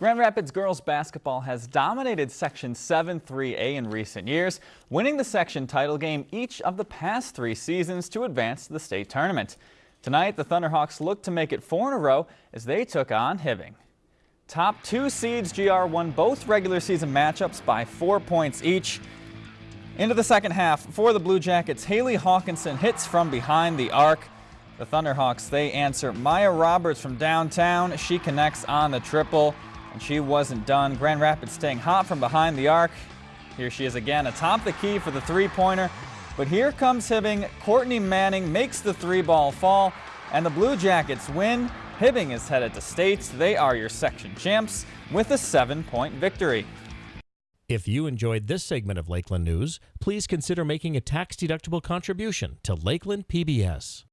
Grand Rapids girls basketball has dominated Section 7-3A in recent years, winning the section title game each of the past three seasons to advance to the state tournament. Tonight, the Thunderhawks look to make it four in a row as they took on Hibbing. Top two seeds GR won both regular season matchups by four points each. Into the second half for the Blue Jackets, Haley Hawkinson hits from behind the arc. The Thunderhawks, they answer Maya Roberts from downtown. She connects on the triple and she wasn't done. Grand Rapids staying hot from behind the arc. Here she is again atop the key for the three-pointer. But here comes Hibbing. Courtney Manning makes the three ball fall, and the Blue Jackets win. Hibbing is headed to states. They are your section champs with a seven-point victory. If you enjoyed this segment of Lakeland News, please consider making a tax-deductible contribution to Lakeland PBS.